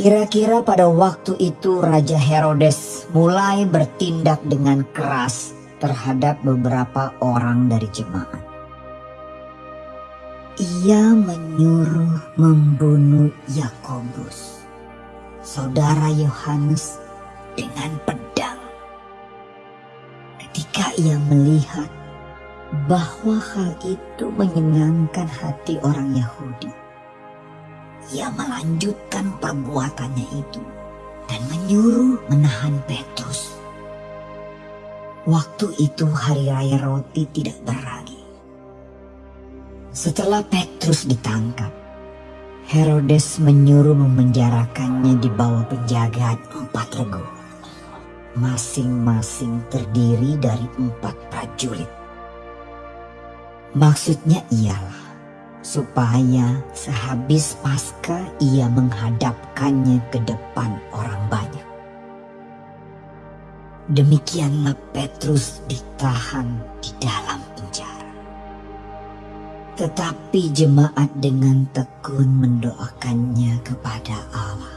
Kira-kira pada waktu itu Raja Herodes mulai bertindak dengan keras terhadap beberapa orang dari jemaat. Ia menyuruh membunuh Yakobus, saudara Yohanes, dengan pedang. Ketika ia melihat bahwa hal itu menyenangkan hati orang Yahudi, ia melanjutkan perbuatannya itu dan menyuruh menahan Petrus. Waktu itu hari raya roti tidak beragi. Setelah Petrus ditangkap, Herodes menyuruh memenjarakannya di bawah penjagaan empat regu. Masing-masing terdiri dari empat prajurit. Maksudnya ialah supaya sehabis pasca ia menghadapkannya ke depan orang banyak. Demikianlah Petrus ditahan di dalam penjara. Tetapi jemaat dengan tekun mendoakannya kepada Allah.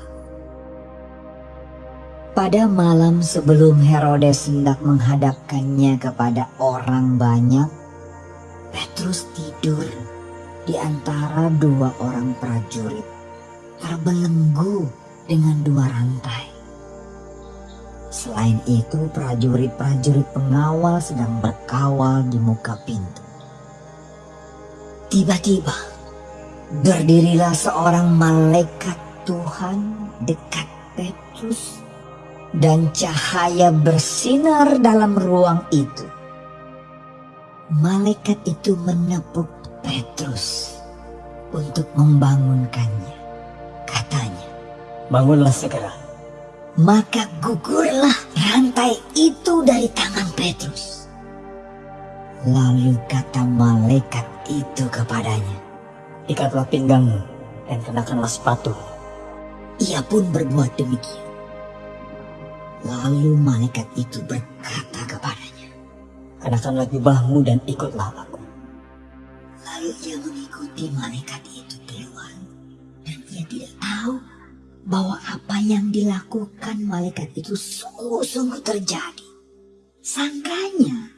Pada malam sebelum Herodes hendak menghadapkannya kepada orang banyak, Petrus tidur di antara dua orang prajurit, terbelenggu dengan dua rantai. Selain itu, prajurit-prajurit pengawal sedang berkawal di muka pintu. Tiba-tiba berdirilah seorang malaikat Tuhan dekat Petrus dan cahaya bersinar dalam ruang itu. Malaikat itu menepuk Petrus untuk membangunkannya. Katanya, Bangunlah segera. maka gugurlah rantai itu dari tangan Petrus. Lalu kata malaikat itu kepadanya, Ikatlah pinggangmu dan kenakanlah sepatu. Ia pun berbuat demikian. Lalu malaikat itu berkata kepadanya, Kenakanlah jubahmu dan ikutlah aku. Ia mengikuti malaikat itu keluar. Dan ia tidak tahu bahwa apa yang dilakukan malaikat itu sungguh-sungguh terjadi. Sangkanya,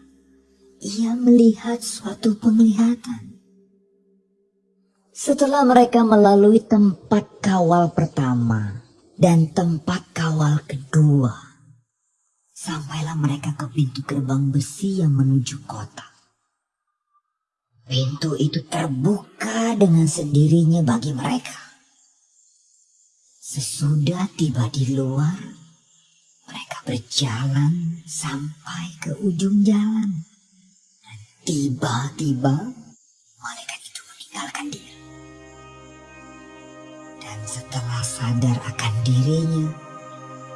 ia melihat suatu penglihatan. Setelah mereka melalui tempat kawal pertama dan tempat kawal kedua, sampailah mereka ke pintu gerbang besi yang menuju kota. Pintu itu terbuka dengan sendirinya bagi mereka. Sesudah tiba di luar, mereka berjalan sampai ke ujung jalan. Dan tiba-tiba malaikat itu meninggalkan dia. Dan setelah sadar akan dirinya,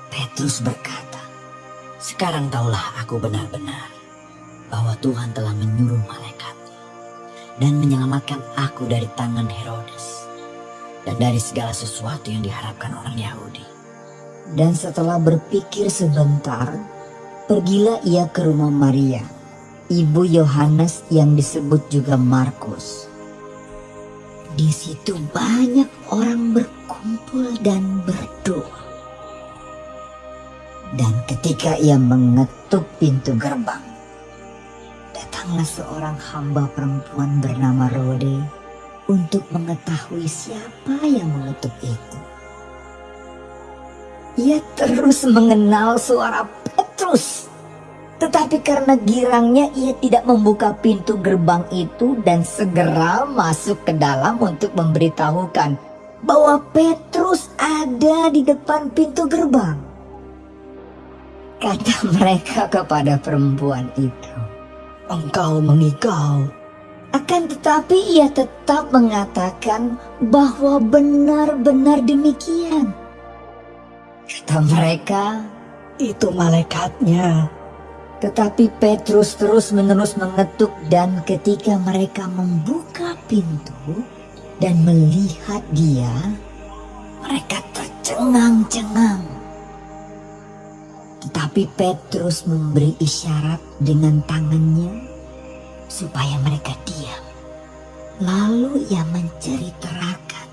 Petrus berkata, Sekarang taulah aku benar-benar bahwa Tuhan telah menyuruh malaikat dan menyelamatkan aku dari tangan Herodes dan dari segala sesuatu yang diharapkan orang Yahudi. Dan setelah berpikir sebentar, pergilah ia ke rumah Maria, ibu Yohanes yang disebut juga Markus. Di situ banyak orang berkumpul dan berdoa. Dan ketika ia mengetuk pintu gerbang, datanglah seorang hamba perempuan bernama Rode untuk mengetahui siapa yang mengetuk itu. Ia terus mengenal suara Petrus. Tetapi karena girangnya ia tidak membuka pintu gerbang itu dan segera masuk ke dalam untuk memberitahukan bahwa Petrus ada di depan pintu gerbang. Kata mereka kepada perempuan itu, Engkau mengigau. akan tetapi ia tetap mengatakan bahwa benar-benar demikian. Kata mereka, Itu malaikatnya. tetapi Petrus terus-menerus mengetuk dan ketika mereka membuka pintu dan melihat dia, mereka tercengang-cengang. Tetapi Petrus memberi isyarat dengan tangannya supaya mereka diam. Lalu ia menceritakan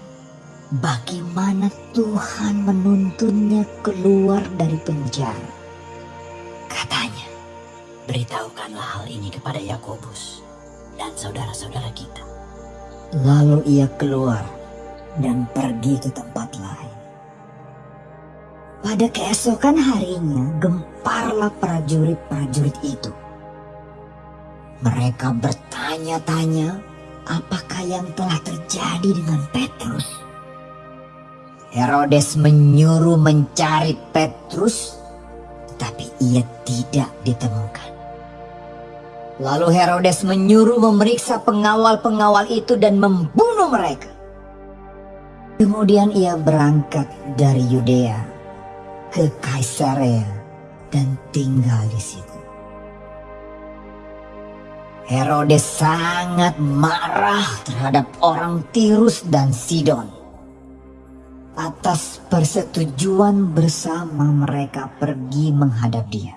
bagaimana Tuhan menuntunnya keluar dari penjara. Katanya, Beritahukanlah hal ini kepada Yakobus dan saudara-saudara kita. lalu ia keluar dan pergi ke tempat. Pada keesokan harinya, gemparlah prajurit-prajurit itu. Mereka bertanya-tanya apakah yang telah terjadi dengan Petrus. Herodes menyuruh mencari Petrus, tetapi ia tidak ditemukan. Lalu Herodes menyuruh memeriksa pengawal-pengawal itu dan membunuh mereka. Kemudian ia berangkat dari Yudea ke Kaisarea dan tinggal di situ. Herodes sangat marah terhadap orang Tirus dan Sidon atas persetujuan bersama mereka pergi menghadap dia.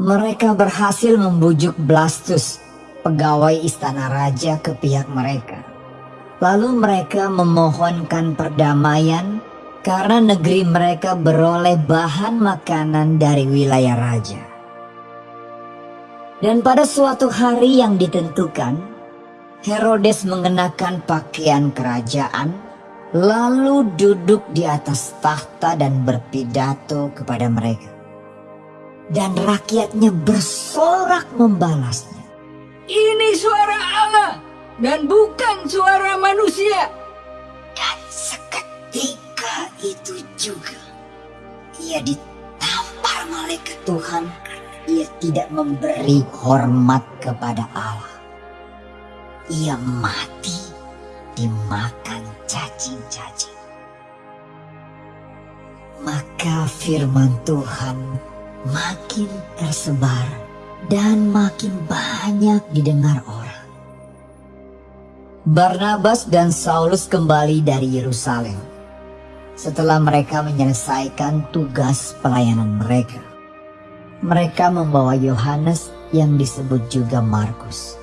Mereka berhasil membujuk Blastus, pegawai istana raja ke pihak mereka. Lalu mereka memohonkan perdamaian karena negeri mereka beroleh bahan makanan dari wilayah raja. Dan pada suatu hari yang ditentukan, Herodes mengenakan pakaian kerajaan, lalu duduk di atas tahta dan berpidato kepada mereka. Dan rakyatnya bersorak membalasnya. Ini suara Allah dan bukan suara manusia. Dan seketika itu juga ia ditampar malaikat Tuhan ia tidak memberi hormat kepada Allah. Ia mati dimakan cacing-cacing. Maka firman Tuhan makin tersebar dan makin banyak didengar orang. Barnabas dan Saulus kembali dari Yerusalem setelah mereka menyelesaikan tugas pelayanan mereka. Mereka membawa Yohanes yang disebut juga Markus.